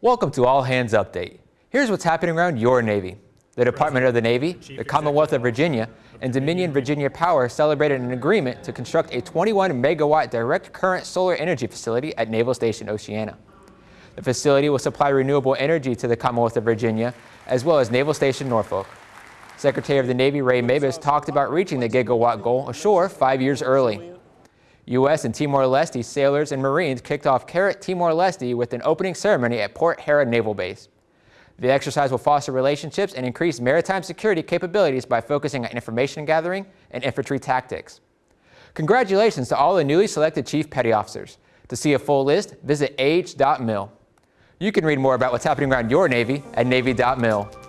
Welcome to All Hands Update. Here's what's happening around your Navy. The Department of the Navy, the Commonwealth of Virginia, and Dominion Virginia Power celebrated an agreement to construct a 21 megawatt direct current solar energy facility at Naval Station Oceana. The facility will supply renewable energy to the Commonwealth of Virginia, as well as Naval Station Norfolk. Secretary of the Navy Ray Mabus talked about reaching the gigawatt goal ashore five years early. U.S. and Timor-Leste sailors and Marines kicked off CARAT Timor-Leste with an opening ceremony at Port Hera Naval Base. The exercise will foster relationships and increase maritime security capabilities by focusing on information gathering and infantry tactics. Congratulations to all the newly selected Chief Petty Officers. To see a full list, visit age.mil. You can read more about what's happening around your Navy at Navy.mil.